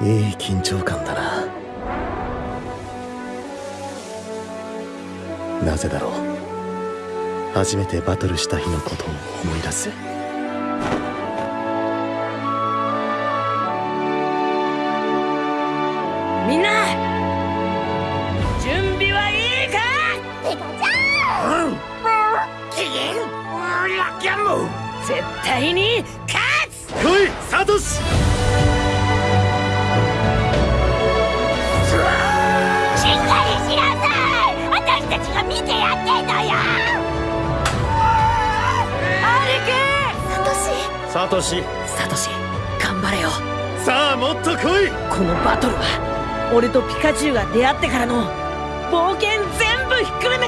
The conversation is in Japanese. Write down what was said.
いい緊張感だな。なぜだろう。初めてバトルした日のことを思い出す。みんな準備はいいか？ペガちゃん。絶対に勝つ！来いサトシたちが見てやってんのよ！サトシ。サトシ。頑張れよ。さあもっと来い！このバトルは俺とピカチュウが出会ってからの冒険全部ひっくるめたバトルだ